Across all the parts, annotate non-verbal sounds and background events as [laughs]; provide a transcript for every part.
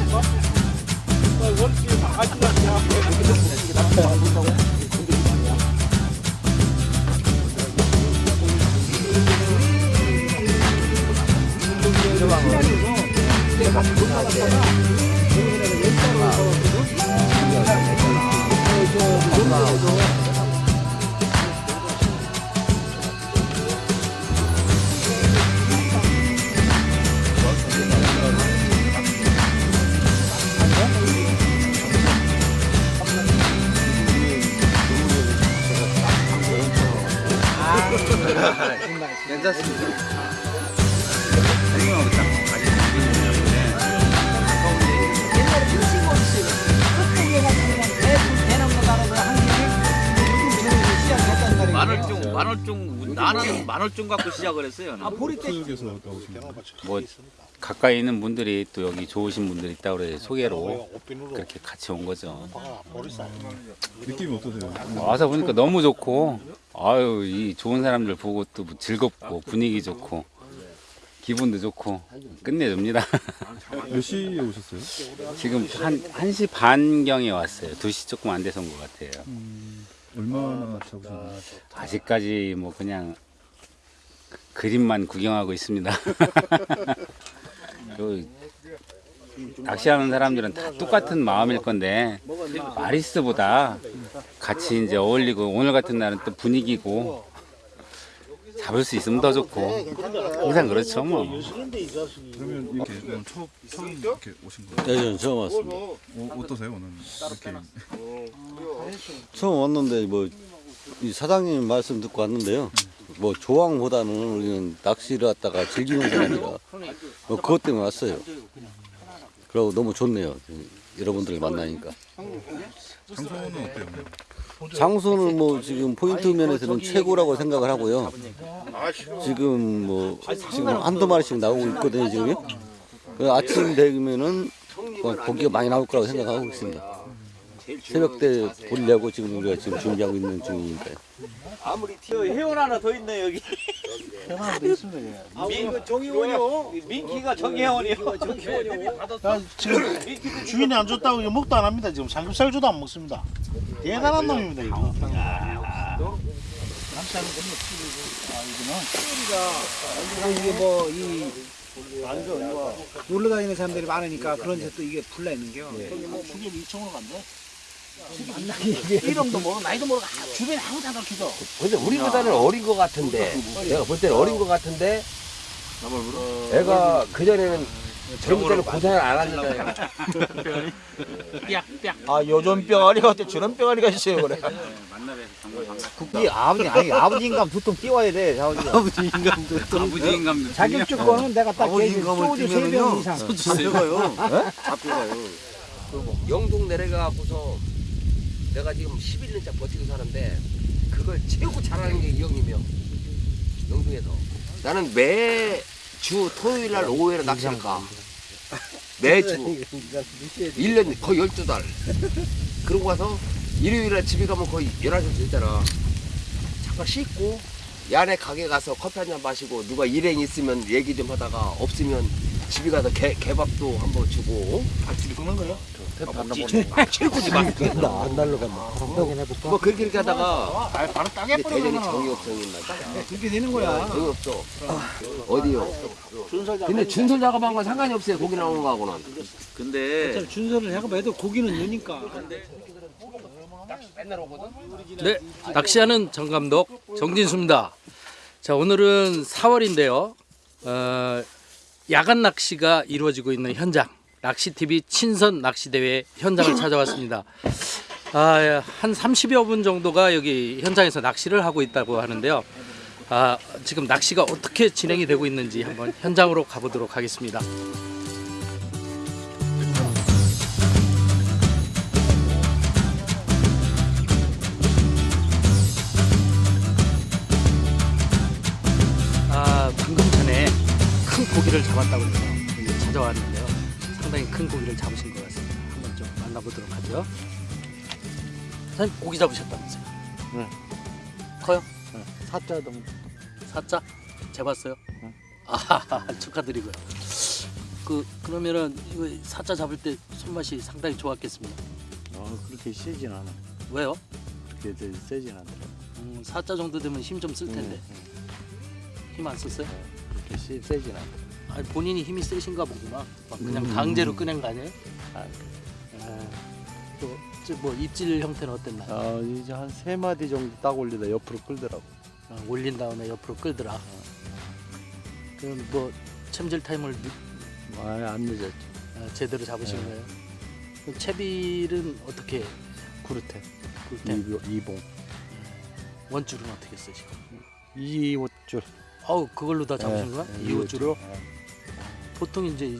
아, 아, 아. 만월중 만월중 나는 만월중 갖고 시작을 했어요. 아, 분. 뭐 가까이 있는 분들이 또 여기 좋으신 분들이 있다 그래 소개로 그렇게 같이 온 거죠. 느낌이 어떠세요? 와서 보니까 너무 좋고 아유 이 좋은 사람들 보고 또 즐겁고 분위기 좋고 기분도 좋고 끝내줍니다. 몇 시에 오셨어요? 지금 한 1시 반경에 왔어요. 2시 조금 안 돼서 온 것 같아요. 얼마나 잡으셨나요? 아직까지 뭐 그냥 그림만 구경하고 있습니다. [laughs] 요 낚시하는 사람들은 다 똑같은 마음일 건데 마리스보다 같이 이제 어울리고 오늘 같은 날은 또 분위기고 잡을 수 있으면 더 좋고 항상 그렇죠 뭐. 그러면 이렇게 오늘 처음, 처음 이렇게 오신 거예요? 네, 저는 처음 왔습니다. 어, 어떠세요 오늘 이렇게 처음 왔는데 뭐 이 사장님 말씀 듣고 왔는데요. 뭐 조항보다는 우리는 낚시를 갖다가 즐기는 사람이라 뭐 그것 때문에 왔어요. 그리고 너무 좋네요. 여러분들을 만나니까. 장소는 어때요? 장소는 뭐 지금 포인트 면에서는 최고라고 생각을 하고요. 지금 뭐 지금 한두 마리씩 나오고 있거든요 지금요. 그 아침 되면은 뭐 고기가 많이 나올 거라고 생각하고 있습니다. 새벽 때 보려고 지금 우리가 지금 준비하고 있는 중이니까요. 회원 하나 더 있네 여기. 회원 하나 더 있습니다. 아, 민 정의원이요. 민키가 정의원이요. 정의원이요. 아, 지금 주인이 안 줬다고 이거 먹도 안 합니다. 지금 삼겹살주도 안 먹습니다. 대단한 놈입니다 이거. 남자는 아 이거는 이게 뭐이 놀러 다니는 사람들이 많으니까 그런 데또 이게 불나 있는 게요. 주게 2천원 간대. 이름도 모르고 나이도 모르고 아, 주변에 아무도 안 가르쳐줘. 근데 우리보다는 어린 것 같은데 내가 볼 때는 어린 것 같은데 애가 그전에는 젊을 때는 고생을 안 했는데 아 요즘 병아리가 어때 저런 병아리가 있어요 그래. 이 아버지 아니 아버지 인감 두통 띄워야 돼. 아버지. 아버지 인감도 자격 조건은 내가 딱 소주 세병 이상. 영동 내려가고서 내가 지금 11년째 버티고 사는데 그걸 최고 잘하는 게 이 형님이요. 영동에서. 나는 매주 토요일 날 오후에는 낚시를 가. [laughs] 매주. 1년 [laughs] 거의 12달. 그러고 가서 일요일 날 집에 가면 거의 11시 되잖아. 잠깐 씻고 야내 가게 가서 커피 한 잔 마시고 누가 일행 있으면 얘기 좀 하다가 없으면 집에 가서 개, 개밥도 한번 주고 박수를 끄는 거야? 최고지 맛 나안 날라간다. 확인 해볼까? 뭐 그렇게 이렇게 하다가 아 바로 따게 이제 대전이 뿌리는 정이 없어진 날 그렇게 되는 거야. 정이 없어 어디요? 근데 준설 작업한 건 상관이 없어요 고기 나오는 거하고는 근데 준서를 작업해도 고기는 넣으니까. 네, 낚시하는 정 감독 정진수입니다. 자, 오늘은 4월인데요. 어, 야간 낚시가 이루어지고 있는 현장, 낚시TV 친선 낚시대회 현장을 [laughs] 찾아왔습니다. 아, 한 30여 분 정도가 여기 현장에서 낚시를 하고 있다고 하는데요. 아, 지금 낚시가 어떻게 진행이 되고 있는지 한번 현장으로 가보도록 하겠습니다. 잡았다고 해서 여기 찾아왔는데요. 상당히 큰 고기를 잡으신 것 같습니다. 한번 좀 만나보도록 하죠. 사장님 고기 잡으셨다면서요? 네. 커요? 사자 동. 사자? 재봤어요? 아, [laughs] 축하드리고요. 그 그러면은 이거 사자 잡을 때 손맛이 상당히 좋았겠습니다. 어 그렇게 세진 않아. 왜요? 그렇게 세진 않더라. 음, 사자 정도 되면 힘 좀 쓸 텐데 힘안 썼어요? 그렇게 세, 세진 않아. 아니, 본인이 힘이 세신가 보구나. 막 그냥 강제로 꺼낸 거 아니에요? 아, 또뭐 입질 형태는 어땠나요? 어, 이제 한 세 마디 정도 딱 올리다 옆으로 끌더라고. 어, 올린 다음에 옆으로 끌더라. 그럼 뭐 챔질 타임을 늦- 아, 안 늦었죠. 어, 제대로 잡으신 네. 거예요? 그럼 채비는 어떻게 글루텐, 글루텐 이봉, 이봉. 원줄은 어떻게 쓰시고? 이옷줄. 어우 그걸로 다 잡으신 네, 거야? 네, 이호줄로? 네. 보통 이제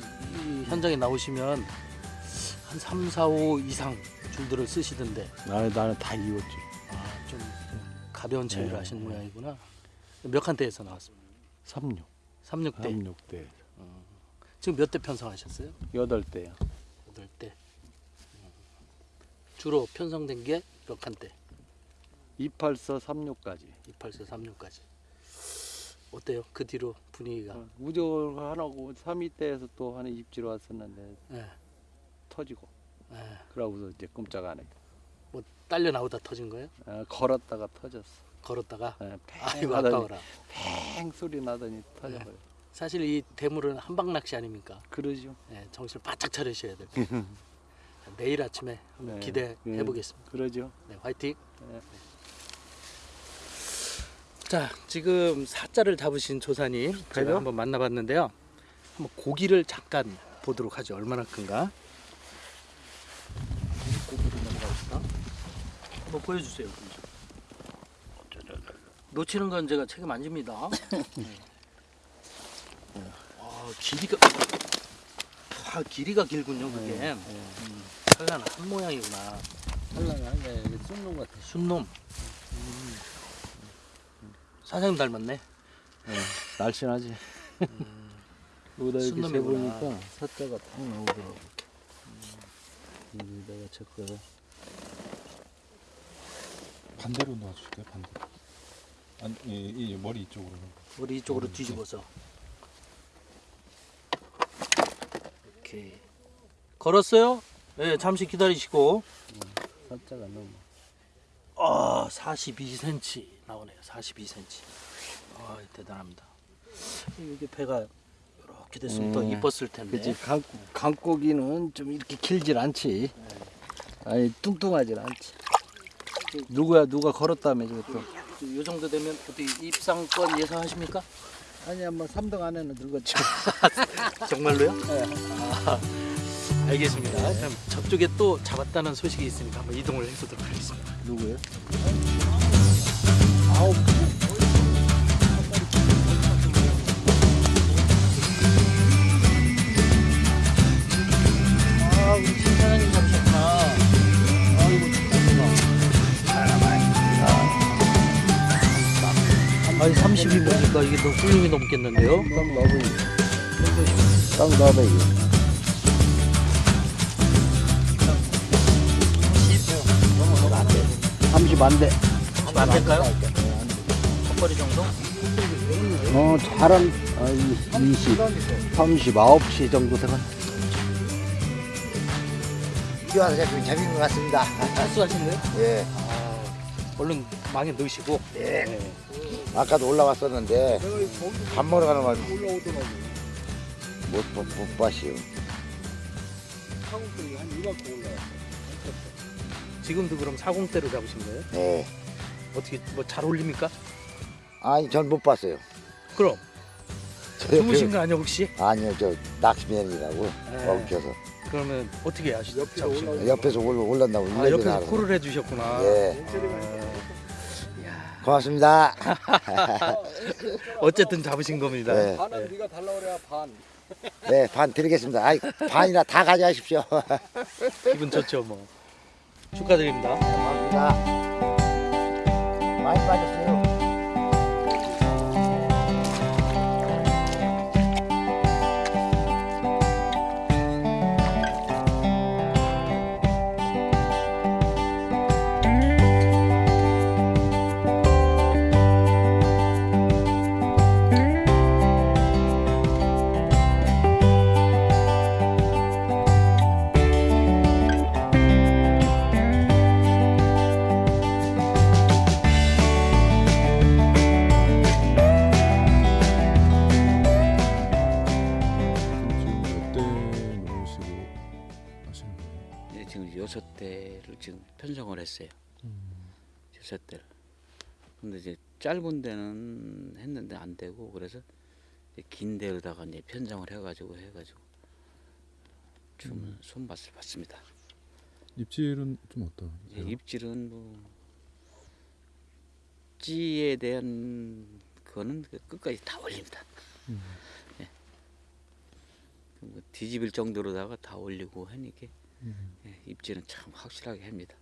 현장에 나오시면 한 3, 4, 5 이상 줄들을 쓰시던데 나는 나는 다 이옷줄. 아, 좀 가벼운 채비를 네. 하시는 모양이구나. 몇 칸대에서 나왔습니다. 36, 36대. 36대, 지금 몇 대 편성하셨어요? 8대요. 8대. 주로 편성된 게 몇 칸대? 284, 36까지. 284, 36까지. 어때요? 그 뒤로 분위기가? 우절 하나고 3위대에서 또 하나 입질 왔었는데 예. 터지고. 예. 그러고서 이제 꼼짝 안 해. 뭐 딸려 나오다 터진 거예요? 아, 걸었다가 터졌어. 걸었다가 아, 팽 아이고 하더니 아까워라. 팽 소리 나더니 터져버려. 사실 이 대물은 한방 낚시 아닙니까? 그러죠. 예, 정신을 바짝 차리셔야. 자, [laughs] 내일 아침에 한번 네. 기대해 네. 보겠습니다. 그러죠. 네, 화이팅. 네. 자, 지금 사자를 잡으신 조사님 제가 한번 만나봤는데요. 한번 고기를 잠깐 보도록 하죠. 얼마나 큰가? 고기를 넘어갑시다. 한번 보여주세요. 놓치는 건 제가 책임 안 집니다. [laughs] 네. 아, 길이가 아, 길이가 길군요, 그게. 음, 산란 한 모양이구나. 한란하게 쑥놈 같아. 순놈. 음. 사장님 닮았네. 날씬하지. 여기다 이렇게. 재보니까 사자가 딱 나오더라고. 여기다가 체크해. 반대로 놔줄게요. 반대. 아니, 이, 이 머리 이쪽으로. 머리 이쪽으로 뒤집어서. 오케이. 걸었어요? 네, 잠시 기다리시고. 사자가 너무. 아, 42cm 나오네요. 42cm. 아, 대단합니다. 이게 배가 이렇게 됐으면 더 음, 이뻤을 텐데. 그치 강, 강고기는 좀 이렇게 길질 않지. 아니 뚱뚱하질 않지. 누구야 누가 걸었다며 저것도. 이 정도 되면 어떻게 입상권 예상하십니까? 아니 한번 3등 안에는 들었지. [laughs] 정말로요? 네. 아, 알겠습니다. 그럼 저쪽에 또 잡았다는 소식이 있으니까 한번 이동을 해보도록 하겠습니다. 누구요? 아, 우리. 아이고, 축하합니다. 아니, 30이 보니까 이게 더 훌륭히 넘겠는데요? 딱 나도 딱이 거. 30안 돼. 안 될까요? 헛거리 정도? 어, 잘한 아, 20, 30, 9시 정도 되면. 이게 와서 좀 재밌는 것 같습니다. 거예요? 예. 아, 얼른 망에 넣으시고. 예. 아까도 올라왔었는데 밥 먹으러 가는 걸 못, 못, 못 봤어요. 지금도 그럼 사공대로 잡으신 거예요? 예. 어떻게 뭐잘 어울립니까? 아니 전 못 봤어요. 그럼 [laughs] 저 주무신 거 아니야 혹시? 아니요 저 낚시맨이라고 네. 엉켜서 그러면 어떻게 거예요? 옆에서 올, 올란다고 아 옆에서. 콜을 해주셨구나. 예. 고맙습니다. [laughs] 어쨌든 잡으신 겁니다. 네. 반은 네가 달라 그래야 반. 네, 반 드리겠습니다. 아이, 반이나 다 가져가십시오. [laughs] 기분 좋죠 뭐. 축하드립니다. 고맙습니다. 많이 빠졌어요. 했어요. 여섯 대를. 근데 이제 짧은 데는 했는데 안 되고 그래서 긴 데로다가 이제 편성을 해가지고 해가지고 좀 손맛을 봤습니다. 입질은 좀 어떠세요? 이제 입질은 뭐 찌에 대한 그거는 그 끝까지 다 올립니다. 음. 예. 뭐 뒤집을 정도로다가 다 올리고 하니까 음. 예, 입질은 참 확실하게 합니다.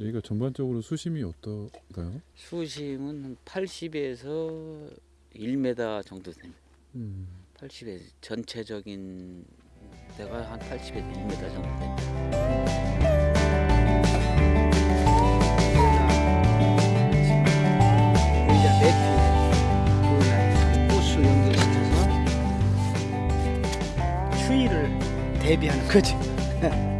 여기가 전반적으로 수심이 어떨까요? 수심은 한 80에서 1m 정도 됩니다. 음. 80에 전체적인 데가 한 80에서 1m 정도 됩니다. 추위를 대비하는 거지. [laughs]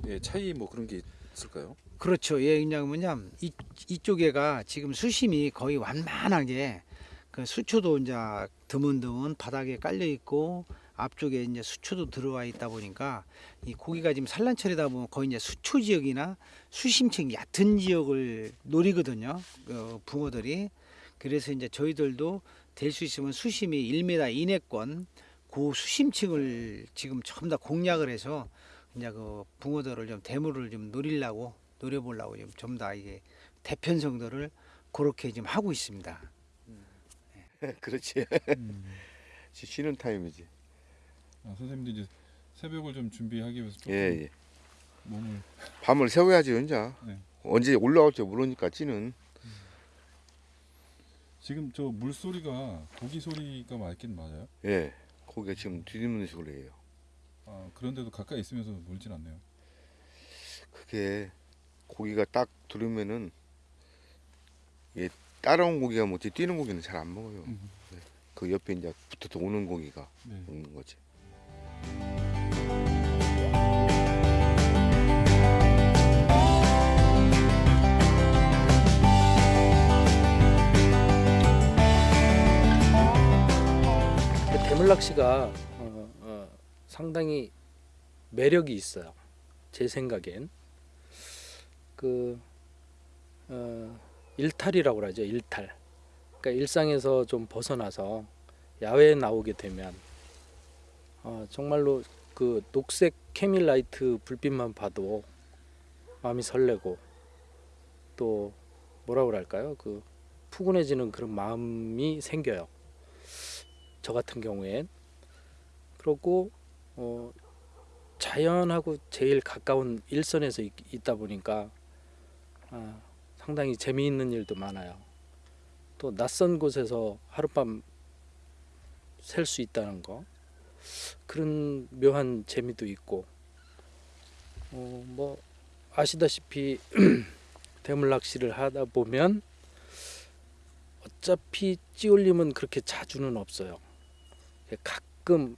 대학교의 차이 뭐 그런 게 있을까요? 그렇죠. 예, 그냥 뭐냐 이 이쪽에가 지금 수심이 거의 완만하게 그 수초도 이제 드문드문 바닥에 깔려 있고 앞쪽에 이제 수초도 들어와 있다 보니까 이 고기가 지금 산란철이다 보면 거의 이제 수초 지역이나 수심층 얕은 지역을 노리거든요. 그 붕어들이 그래서 이제 저희들도 될 수 있으면 수심이 1m 이내권 그 수심층을 지금 전부 다 공략을 해서 이제 그 붕어들을 좀 대물을 좀 노리려고 노려보려고 전부 다 이게 대편성들을 그렇게 지금 하고 있습니다. [laughs] 그렇지. 음. 쉬는 타임이지. 아, 선생님도 이제 새벽을 좀 준비하기 위해서 조금 예, 예. 몸을 밤을 새워야지 혼자. 네. 언제 올라올지 모르니까 찌는. 지금 저 물소리가 고기 소리가 맞긴 맞아요? 예. 고기가 지금 뒤집는 소리예요. 아, 그런데도 가까이 있으면서 물진 않네요. 그게 고기가 딱 들으면은 예, 따라온 고기가 뭐지 뛰는 고기는 잘 안 먹어요. 음. 네. 그 옆에 이제 붙어서 오는 고기가 네. 먹는 거지. 대물 낚시가 상당히 매력이 있어요. 제 생각엔 그 어, 일탈이라고 그러죠. 일탈. 그러니까 일상에서 좀 벗어나서 야외에 나오게 되면 어, 정말로 그 녹색 캐밀라이트 불빛만 봐도 마음이 설레고 또 뭐라 그럴까요? 그 푸근해지는 그런 마음이 생겨요. 저 같은 경우엔 그렇고 어, 자연하고 제일 가까운 일선에서 있, 있다 보니까 아, 상당히 재미있는 일도 많아요. 또 낯선 곳에서 하룻밤 셀 수 있다는 거 그런 묘한 재미도 있고 어, 뭐 아시다시피 [clears throat] 대물 낚시를 하다 보면 어차피 찌올림은 그렇게 자주는 없어요. 가끔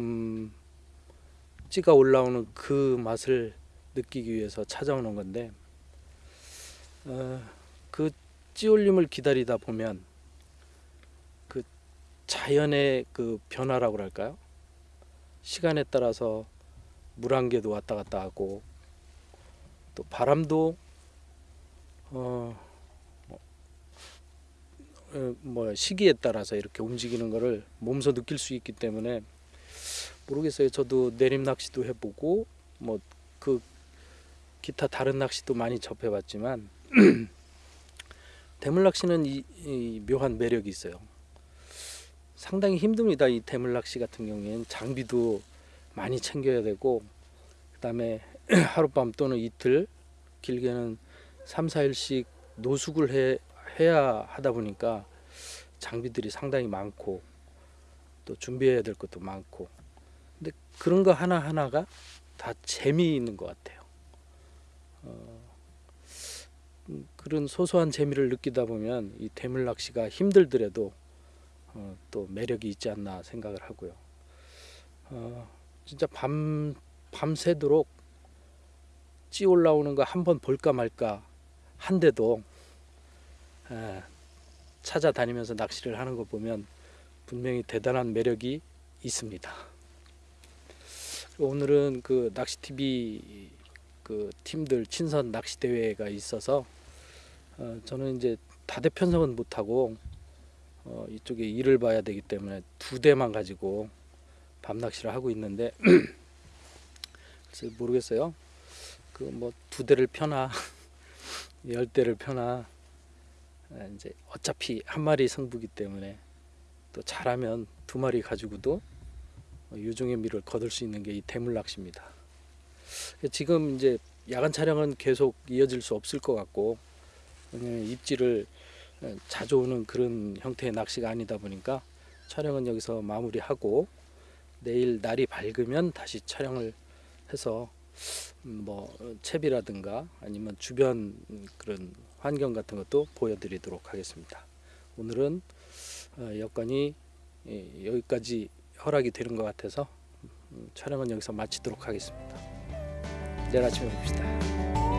음, 찌가 올라오는 그 맛을 느끼기 위해서 찾아오는 건데 어, 그 찌올림을 기다리다 보면 그 자연의 그 변화라고 할까요? 시간에 따라서 물안개도 왔다 갔다 하고 또 바람도 어, 어, 뭐 시기에 따라서 이렇게 움직이는 거를 몸소 느낄 수 있기 때문에 모르겠어요. 저도 내림 낚시도 해보고 뭐 그 기타 다른 낚시도 많이 접해봤지만 [clears throat] 대물 낚시는 이, 이 묘한 매력이 있어요. 상당히 힘듭니다. 이 대물 낚시 같은 경우에는 장비도 많이 챙겨야 되고 그다음에 [clears throat] 하룻밤 또는 이틀 길게는 3, 4일씩 노숙을 해, 해야 하다 보니까 장비들이 상당히 많고 또 준비해야 될 것도 많고 그런 거 하나하나가 다 재미있는 것 같아요. 어, 음, 그런 소소한 재미를 느끼다 보면 이 대물 낚시가 힘들더라도 어, 또 매력이 있지 않나 생각을 하고요. 어, 진짜 밤 밤새도록 찌 올라오는 거 한번 볼까 말까 한데도 에, 찾아다니면서 낚시를 하는 거 보면 분명히 대단한 매력이 있습니다. 오늘은 그 낚시 TV 그 팀들 친선 낚시 대회가 있어서 어, 저는 이제 다대 편성은 못 하고 어, 이쪽에 일을 봐야 되기 때문에 두 대만 가지고 밤 낚시를 하고 있는데 [clears throat] 모르겠어요. 그 뭐 두 대를 펴나 [laughs] 열 대를 펴나 아, 이제 어차피 한 마리 승부기 때문에 또 잘하면 두 마리 가지고도 유종의 미를 거둘 수 있는 게 이 대물 낚시입니다. 지금 이제 야간 촬영은 계속 이어질 수 없을 것 같고 왜냐면 입질을 자주 오는 그런 형태의 낚시가 아니다 보니까 촬영은 여기서 마무리하고 내일 날이 밝으면 다시 촬영을 해서 음, 뭐 채비라든가 아니면 주변 그런 환경 같은 것도 보여드리도록 하겠습니다. 오늘은 어, 여건이 예, 여기까지 허락이 되는 것 같아서 음, 촬영은 여기서 마치도록 하겠습니다. 내일 아침에 봅시다.